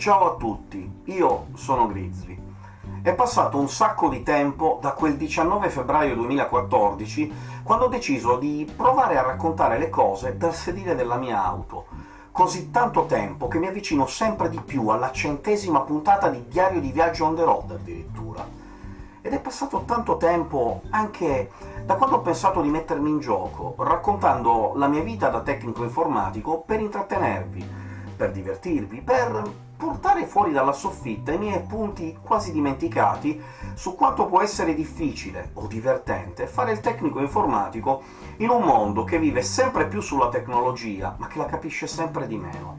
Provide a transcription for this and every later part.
Ciao a tutti, io sono Grizzly. È passato un sacco di tempo da quel 19 febbraio 2014, quando ho deciso di provare a raccontare le cose dal sedile della mia auto. Così tanto tempo che mi avvicino sempre di più alla centesima puntata di Diario di viaggio on the road, addirittura. Ed è passato tanto tempo anche da quando ho pensato di mettermi in gioco, raccontando la mia vita da tecnico informatico per intrattenervi, per divertirvi, per portare fuori dalla soffitta i miei appunti quasi dimenticati su quanto può essere difficile o divertente fare il tecnico informatico in un mondo che vive sempre più sulla tecnologia, ma che la capisce sempre di meno.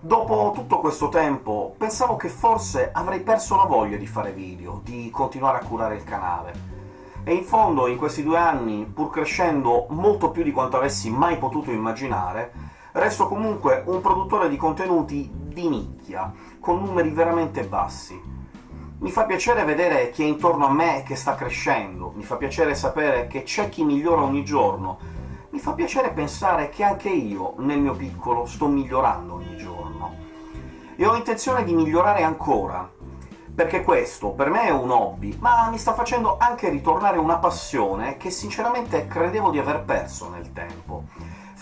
Dopo tutto questo tempo pensavo che forse avrei perso la voglia di fare video, di continuare a curare il canale. E in fondo in questi due anni, pur crescendo molto più di quanto avessi mai potuto immaginare, resto comunque un produttore di contenuti di nicchia, con numeri veramente bassi. Mi fa piacere vedere chi è intorno a me che sta crescendo, mi fa piacere sapere che c'è chi migliora ogni giorno, mi fa piacere pensare che anche io, nel mio piccolo, sto migliorando ogni giorno. E ho intenzione di migliorare ancora, perché questo per me è un hobby, ma mi sta facendo anche ritornare una passione che sinceramente credevo di aver perso nel tempo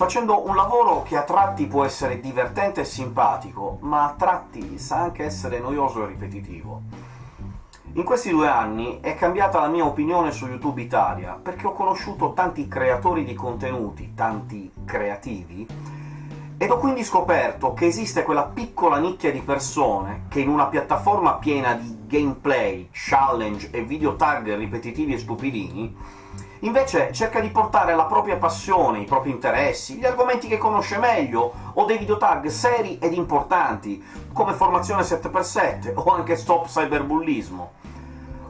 facendo un lavoro che a tratti può essere divertente e simpatico, ma a tratti sa anche essere noioso e ripetitivo. In questi due anni è cambiata la mia opinione su YouTube Italia, perché ho conosciuto tanti creatori di contenuti, tanti creativi, ed ho quindi scoperto che esiste quella piccola nicchia di persone che in una piattaforma piena di gameplay, challenge e video tag ripetitivi e stupidini Invece cerca di portare la propria passione, i propri interessi, gli argomenti che conosce meglio, o dei videotag seri ed importanti, come Formazione 7x7 o anche Stop Cyberbullismo.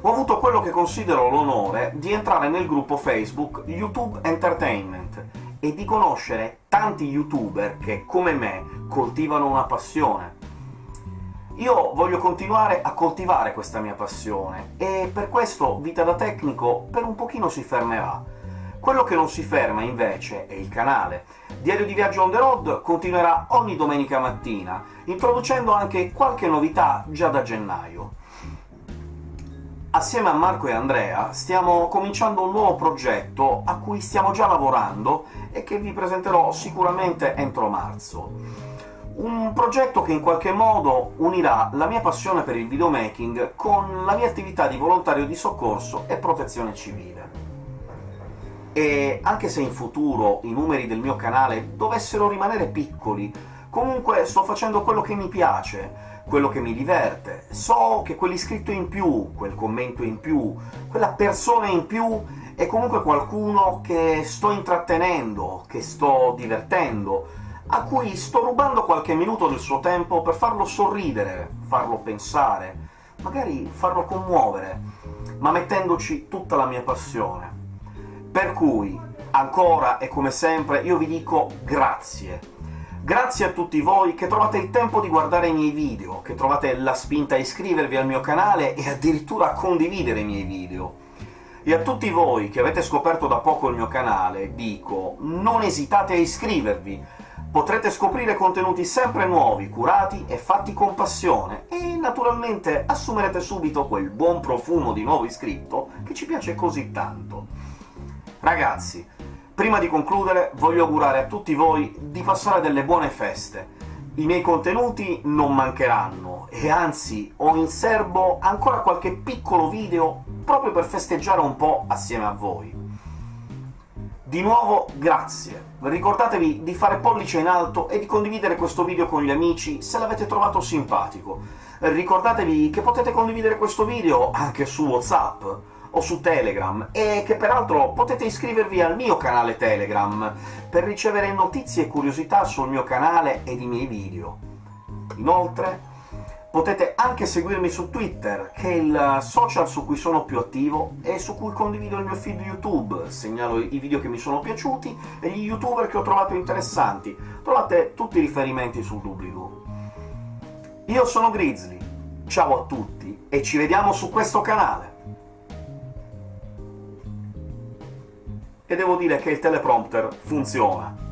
Ho avuto quello che considero l'onore di entrare nel gruppo Facebook YouTube Entertainment e di conoscere tanti youtuber che, come me, coltivano una passione. Io voglio continuare a coltivare questa mia passione, e per questo Vita da Tecnico per un pochino si fermerà. Quello che non si ferma, invece, è il canale. Diario di Viaggio on the road continuerà ogni domenica mattina, introducendo anche qualche novità già da gennaio. Assieme a Marco e Andrea stiamo cominciando un nuovo progetto a cui stiamo già lavorando e che vi presenterò sicuramente entro marzo. Un progetto che in qualche modo unirà la mia passione per il videomaking con la mia attività di volontario di soccorso e protezione civile. E anche se in futuro i numeri del mio canale dovessero rimanere piccoli, comunque sto facendo quello che mi piace, quello che mi diverte. So che quell'iscritto in più, quel commento in più, quella persona in più è comunque qualcuno che sto intrattenendo, che sto divertendo, a cui sto rubando qualche minuto del suo tempo per farlo sorridere, farlo pensare, magari farlo commuovere, ma mettendoci tutta la mia passione. Per cui, ancora e come sempre, io vi dico grazie. Grazie a tutti voi che trovate il tempo di guardare i miei video, che trovate la spinta a iscrivervi al mio canale e addirittura a condividere i miei video. E a tutti voi che avete scoperto da poco il mio canale dico non esitate a iscrivervi, Potrete scoprire contenuti sempre nuovi, curati e fatti con passione, e naturalmente assumerete subito quel buon profumo di nuovo iscritto che ci piace così tanto. Ragazzi, prima di concludere voglio augurare a tutti voi di passare delle buone feste. I miei contenuti non mancheranno, e anzi ho in serbo ancora qualche piccolo video proprio per festeggiare un po' assieme a voi. Di nuovo grazie! Ricordatevi di fare pollice in alto e di condividere questo video con gli amici se l'avete trovato simpatico. Ricordatevi che potete condividere questo video anche su WhatsApp o su Telegram, e che peraltro potete iscrivervi al mio canale Telegram per ricevere notizie e curiosità sul mio canale ed i miei video. Inoltre Potete anche seguirmi su Twitter, che è il social su cui sono più attivo e su cui condivido il mio feed YouTube, segnalo i video che mi sono piaciuti e gli youtuber che ho trovato interessanti. Trovate tutti i riferimenti sul doobly-doo. Io sono Grizzly, ciao a tutti e ci vediamo su questo canale! E devo dire che il teleprompter funziona.